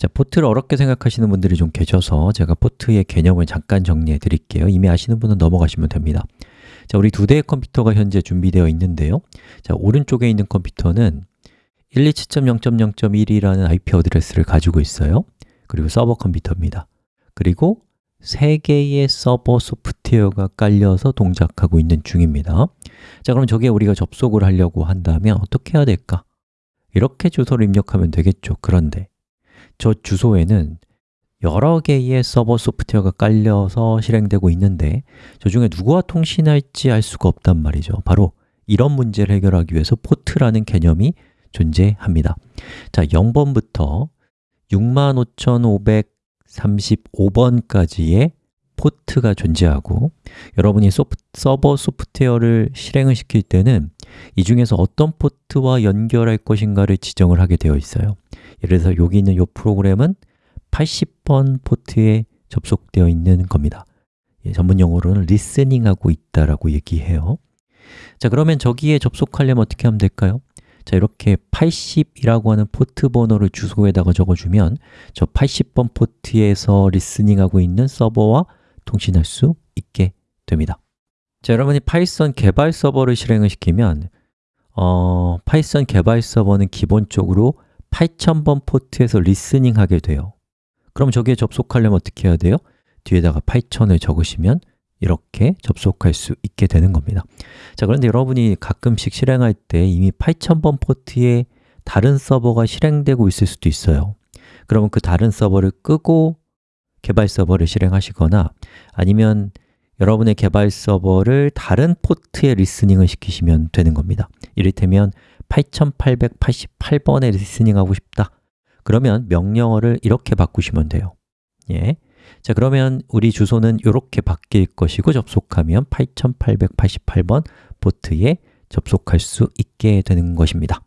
자, 포트를 어렵게 생각하시는 분들이 좀 계셔서 제가 포트의 개념을 잠깐 정리해 드릴게요. 이미 아시는 분은 넘어가시면 됩니다. 자, 우리 두 대의 컴퓨터가 현재 준비되어 있는데요. 자, 오른쪽에 있는 컴퓨터는 127.0.0.1이라는 IP 어드레스를 가지고 있어요. 그리고 서버 컴퓨터입니다. 그리고 세 개의 서버 소프트웨어가 깔려서 동작하고 있는 중입니다. 자, 그럼 저기에 우리가 접속을 하려고 한다면 어떻게 해야 될까? 이렇게 주소를 입력하면 되겠죠. 그런데 저 주소에는 여러 개의 서버 소프트웨어가 깔려서 실행되고 있는데 저 중에 누구와 통신할지 알 수가 없단 말이죠. 바로 이런 문제를 해결하기 위해서 포트라는 개념이 존재합니다. 자, 0번부터 65,535번까지의 포트가 존재하고 여러분이 소프, 서버 소프트웨어를 실행을 시킬 때는 이 중에서 어떤 포트와 연결할 것인가를 지정을 하게 되어 있어요 예를 들어서 여기 있는 이 프로그램은 80번 포트에 접속되어 있는 겁니다. 예, 전문 용어로는 listening하고 있다라고 얘기해요. 자 그러면 저기에 접속하려면 어떻게 하면 될까요? 자 이렇게 80이라고 하는 포트 번호를 주소에다가 적어주면 저 80번 포트에서 listening하고 있는 서버와 통신할 수 있게 됩니다. 자 여러분이 파이썬 개발 서버를 실행을 시키면 어, 파이썬 개발 서버는 기본적으로 8000번 포트에서 listening 하게 돼요. 그럼 저기에 접속하려면 어떻게 해야 돼요? 뒤에다가 8000을 적으시면 이렇게 접속할 수 있게 되는 겁니다. 자 그런데 여러분이 가끔씩 실행할 때 이미 8000번 포트에 다른 서버가 실행되고 있을 수도 있어요. 그러면 그 다른 서버를 끄고 개발 서버를 실행하시거나 아니면 여러분의 개발 서버를 다른 포트에 listening을 시키시면 되는 겁니다. 이를테면 8888번에 listening 하고 싶다. 그러면 명령어를 이렇게 바꾸시면 돼요. 예. 자 그러면 우리 주소는 이렇게 바뀔 것이고 접속하면 8888번 포트에 접속할 수 있게 되는 것입니다